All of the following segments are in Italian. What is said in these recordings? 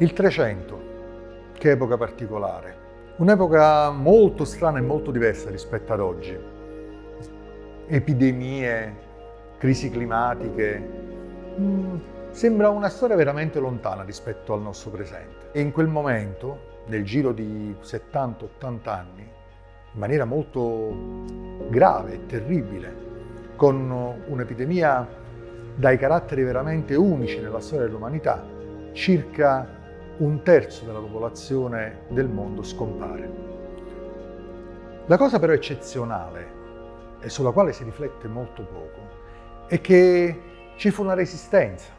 Il 300, che epoca particolare. Un'epoca molto strana e molto diversa rispetto ad oggi. Epidemie, crisi climatiche. Mm, sembra una storia veramente lontana rispetto al nostro presente. E in quel momento, nel giro di 70-80 anni, in maniera molto grave e terribile, con un'epidemia dai caratteri veramente unici nella storia dell'umanità, circa un terzo della popolazione del mondo scompare. La cosa però eccezionale, e sulla quale si riflette molto poco, è che ci fu una resistenza.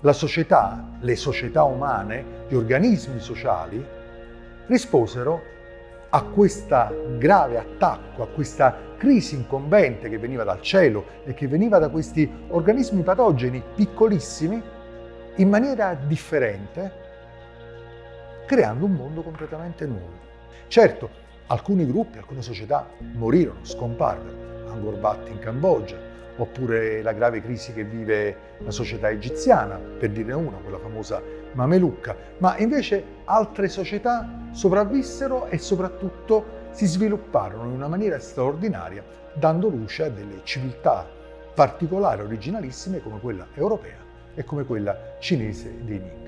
La società, le società umane, gli organismi sociali risposero a questo grave attacco, a questa crisi incombente che veniva dal cielo e che veniva da questi organismi patogeni piccolissimi in maniera differente creando un mondo completamente nuovo. Certo, alcuni gruppi, alcune società morirono, scomparvero, Angkor Wat in Cambogia, oppure la grave crisi che vive la società egiziana, per dirne una, quella famosa Mamelucca, ma invece altre società sopravvissero e soprattutto si svilupparono in una maniera straordinaria, dando luce a delle civiltà particolari, originalissime come quella europea e come quella cinese dei Ming.